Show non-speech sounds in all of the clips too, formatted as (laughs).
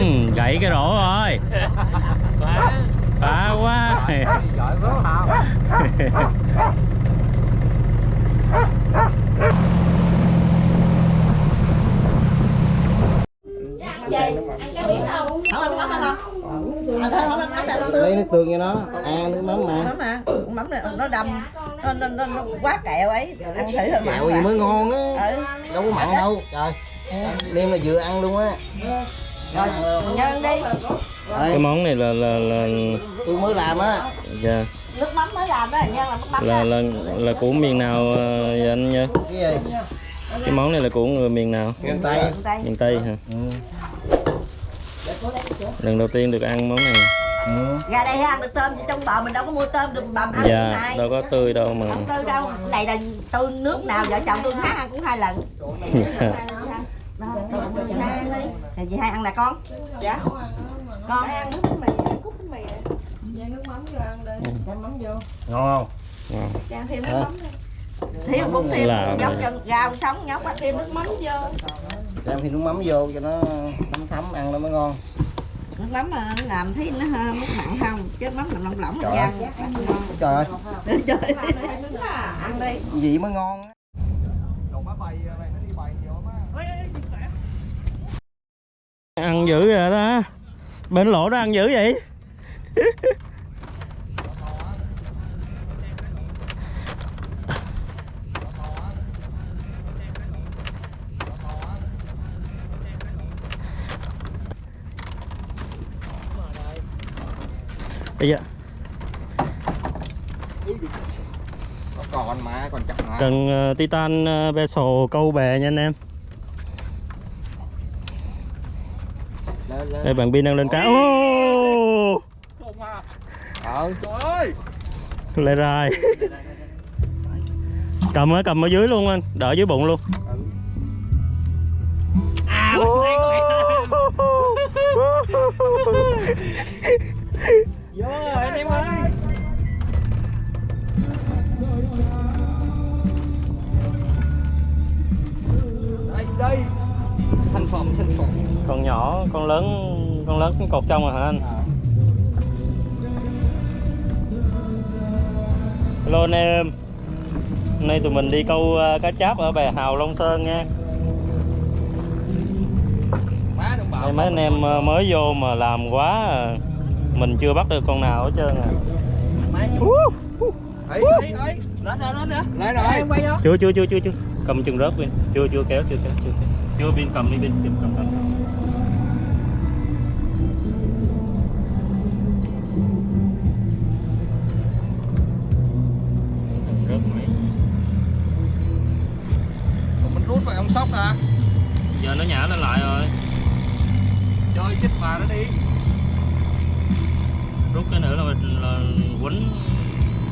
ừ, gãy cái rổ rồi. Phá quá. Lấy nước tương cho nó ăn nước mắm mà. Mắm mà mắm này nó đâm nó, nó, nó, nó quá kẹo ấy. Ăn thử hơi kẹo gì mới ngon á ừ. Đâu có mặn đâu trời. Đêm là vừa ăn luôn á rồi nhân đi. Cái món này là là là tôi mới làm á. Dạ, nước mắm mới làm đó nhân là nước mắm là là là của miền nào ờ, vậy anh nha cái gì? Cái món này là của người miền nào? Miền tây. Miền tây. Hả? Ừ. lần đầu tiên được ăn món này. Ừ. ra đây ăn được tôm chứ trong bờ mình đâu có mua tôm được bầm ăn dạ dạ. này đâu có tươi đâu mà. Không tư đâu. Này là tôi nước nào vợ chồng tôi hát ăn cũng hai lần (laughs) đó tôi cũng cho chị hai ăn đi. Thì chị hai ăn là con. Dạ. Con. Ăn nước bánh mì cút bánh mì ngon không? Ngon. Trang thêm nước mắm đi. Thiếu cũng thêm nhóc chân rau sống nhóc á thêm nước mắm vô. cho thêm nước mắm vô cho nó thấm thấm ăn nó mới ngon. Nước mắm mà làm thấy nó hơi mức mặn không? Chứ mắm làm lỏng lỏng Trời là ơi. ăn ăn ngon. trời ơi. Trời. ăn đi. gì mới ngon á ăn dữ vậy đó bên lỗ đó ăn dữ vậy? Bây giờ. Nó còn mà còn chặt mà. Cần ờ, titan uh, vessel câu bè nha anh em lên lên đây bạn pin đang lên cá ô! Ờ trời ơi! Lại rồi cầm ở cầm ở dưới luôn anh. Đỡ dưới bụng luôn. À vô rồi anh em ơi phẩm thành phẩm con nhỏ con lớn con lớn cũng cột trong rồi hả anh? Hello anh em. Hôm nay tụi mình đi câu ờ, cá cháp ở bè hào long sơn nha. Đây mấy anh em ờ, mới vô mà làm quá à. mình chưa bắt được con nào hết trơn à. Ấy ấy ấy. Lên rồi lên nữa. Lên rồi. Em quay vô. Chưa chưa chưa chưa chưa. Cầm chừng rớt pin chưa chưa kéo chưa kéo chưa kéo chưa pin cầm đi pin cầm cầm cầm. Rớt máy. Mình rút vậy ông sóc à giờ nó nhả lên lại rồi. Chơi chết bà nó đi. Rút cái nữa là mình là quýnh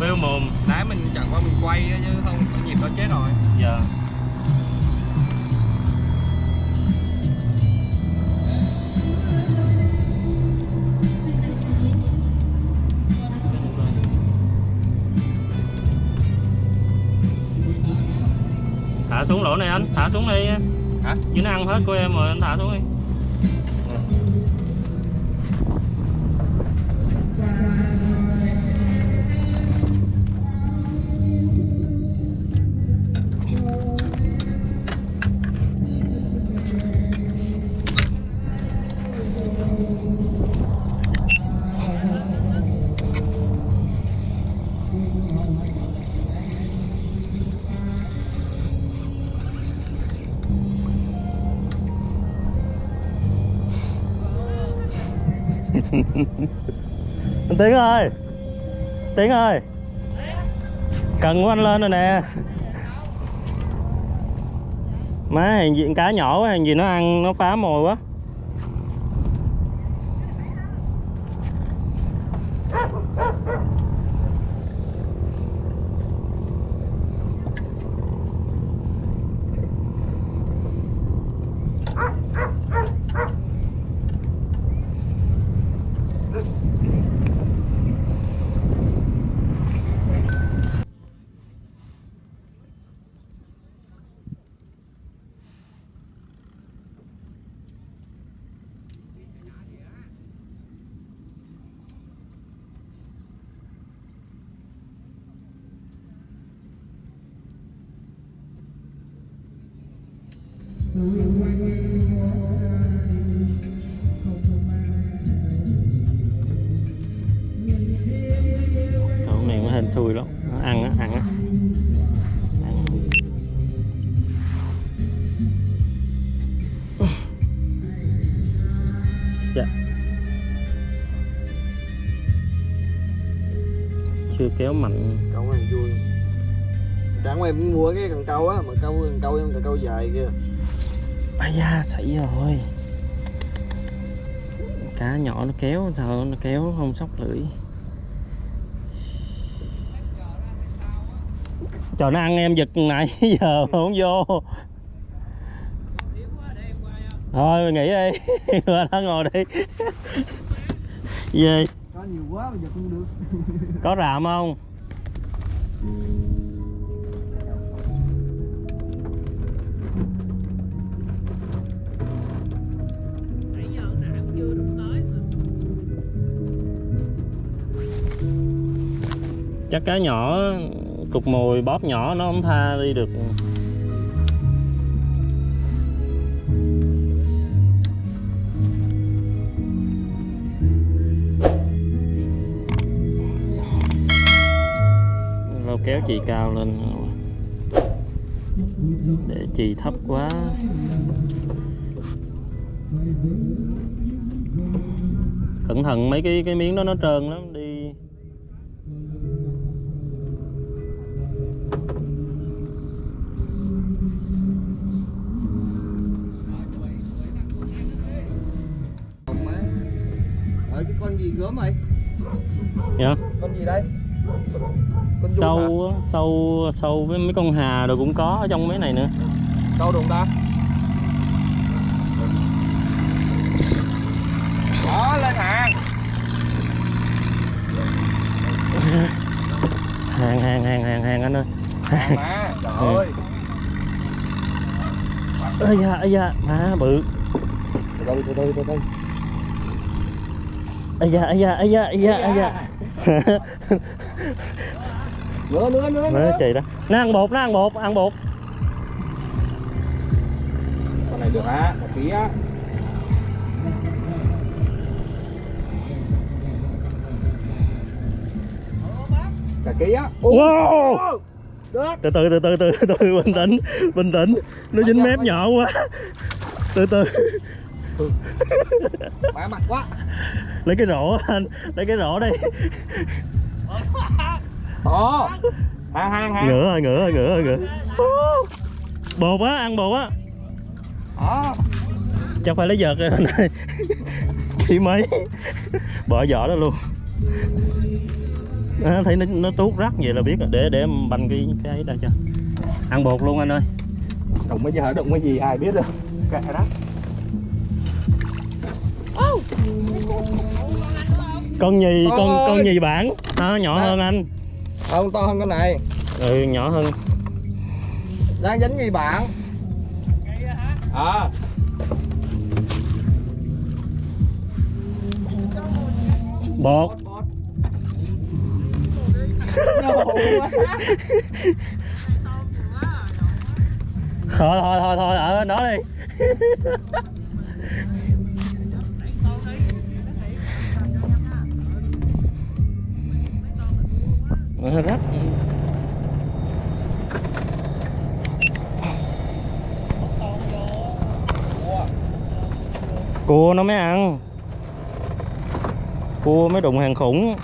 bêu mồm. Nãy mình chẳng qua mình quay chứ không có nhịp đó chết rồi. Giờ thả xuống lỗ này anh thả xuống đi hả? Chứ nó ăn hết của em rồi anh thả xuống đi (laughs) Tiến ơi. Tiến ơi. Cần của anh lên rồi nè. Má hàng gì cá nhỏ quá, hàng gì nó ăn, nó phá mồi quá. Chưa kéo mạnh. Câu này vui. Đáng em mua cái cần câu á mà câu cần câu em cần câu dài kia ai da xảy rồi. Cá nhỏ nó kéo sao nó kéo không sóc lưỡi. Trời nó ăn em giật nãy (laughs) giờ không vô. Thôi nghỉ đi. (laughs) Qua đó ngồi đi. (laughs) Gì có nhiều quá bây giờ không được. (laughs) Có rạm không? Chắc cá nhỏ cục mồi bóp nhỏ nó không tha đi được chì cao lên để chì thấp quá. Cẩn thận mấy cái cái miếng đó nó trơn lắm đi. Ở cái con gì gớm mày dạ. Con gì đây? Sâu á, sâu sâu với mấy con hà rồi cũng có ở trong mấy này nữa. Đâu đụng ta? Đó lên hàng. (laughs) Hàng hàng hàng hàng hàng anh ơi. Hàng mà (laughs) trời ơi. Ơi da ơi da má bự. Từ từ từ từ từ từ. Ơi da ơi da ơi da ơi da ơi da nữa nữa nữa nó nữa. chạy đó. Nó ăn bột nó ăn bột ăn bột. Con này được á một ký á. Cả ký á. Wow. từ từ từ từ từ từ. (laughs) Bình tĩnh bình tĩnh. Nó dính mép nhỏ quá. Từ từ (laughs) má mặt quá. Lấy cái rổ anh lấy cái rổ đây to hàng hàng hàng ngửa rồi ngửa rồi ngửa rồi ngửa. Bột á ăn bột á đó chắc phải lấy vợt rồi anh ơi chỉ mấy. Bỏ vỏ đó luôn. À, thấy nó, nó tuốt rắc vậy là biết rồi. Để để em banh cái cái ấy ra cho. Ăn bột luôn anh ơi. Đụng cái gì hả? Đụng cái gì? Ai biết đâu. Kệ đó con nhì con Ôi. con nhì bản à, nhỏ Nè. hơn anh. Không to hơn con này. Ừ nhỏ hơn. Đang dính gì bạn. À bột. Thôi thôi thôi thôi ở đó đi (laughs) hơi rắc cua nó mới ăn. Cua mới đụng hàng khủng.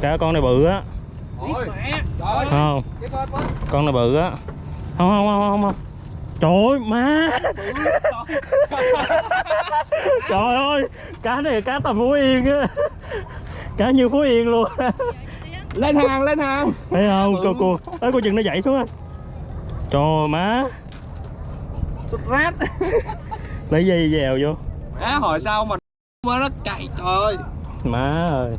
Cả con này bự á. Không? Con con này bự á. Không không không không không. Trời ơi, má. Trời ơi, cá này cá tầm phú yên á. Cá như phú yên luôn lên hàng lên hàng. Thấy không cô cô ấy cô chừng nó dậy xuống á. Trời má. Rát. (laughs) Lấy dây dèo vô. Á hỏi sao mà mà nó chạy trời ơi. Má ơi.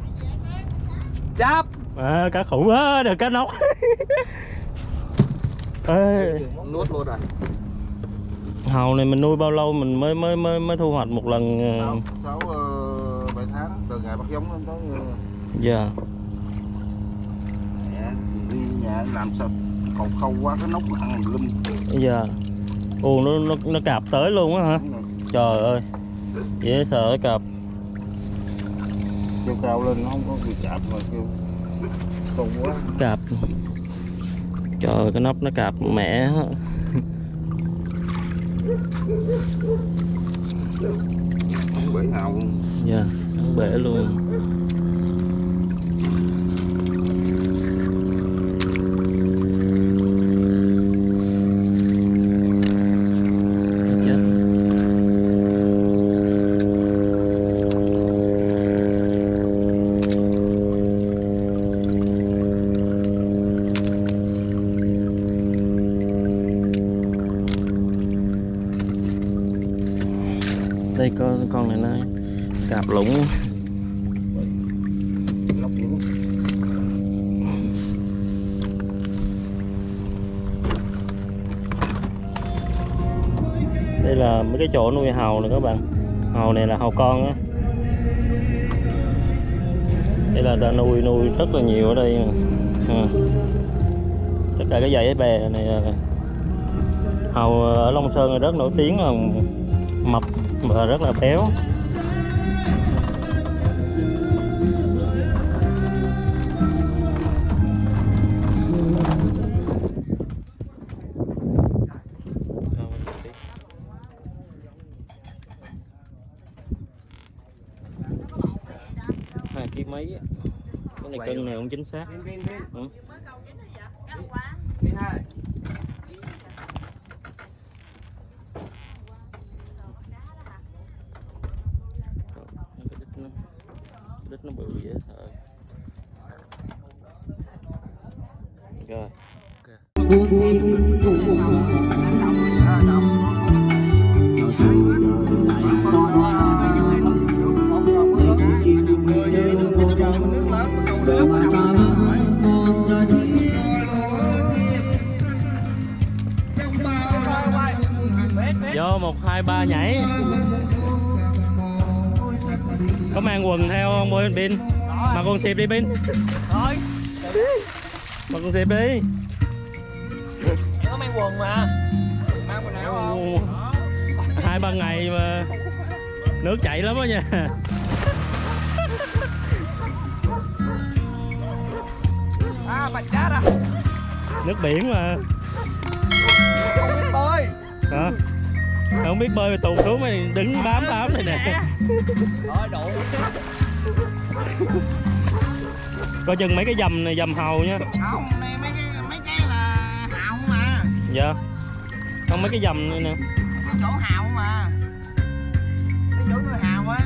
Chắp. Má cá khủng á được cá nóc (laughs) ê. Nuốt luôn rồi. Hàu này mình nuôi bao lâu mình mới mới mới mới thu hoạch một lần ờ, sáu ờ, bảy tháng từ ngày bắt giống lên tới ờ, dạ. mẹ đi nhà làm sao còn khâu quá cái nóc nó ăn lum. Dạ ồ nó, nó nó cạp tới luôn á hả? Trời ơi dễ sợ cạp. Kêu cao lên nó không có bị chạm mà kêu khôn quá. Cạp. Trời cái nóc nó cạp mẹ không bể hào luôn. Dạ bể luôn đây, con con này nó cạp lũng đây là mấy cái chỗ nuôi hàu này các bạn. Hàu này là hàu con á. Đây là ta nuôi nuôi rất là nhiều ở đây nè. Ừ. Tất cả cái dãy bè này là hàu ở Long Sơn là rất nổi tiếng là mập và rất là béo. Hai ký mấy á. cái này cân này không chính xác. Ừ. hai ba nhảy. Có mang quần theo không bôi pin mặc quần xịp đi pin mặc quần xịp đi. Có mang quần mà. Mang quần áo không? Hai ba ngày mà nước chảy lắm đó nha. (laughs) À bạch cát à nước biển mà. Không biết bơi. Hả không biết bơi mà tụt xuống mày đứng bám bám này nè. rồi đủ. Coi chừng mấy cái dầm này dầm hầu nha. Không này mấy cái mấy cái là hào mà. Dạ. Không mấy cái dầm này nè. Cái chỗ hào mà. Cái chỗ nuôi hào á.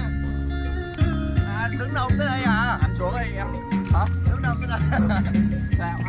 À, đứng đâu tới đây à? Anh xuống đây em. Hả? Đứng đâu cái đó (laughs) sao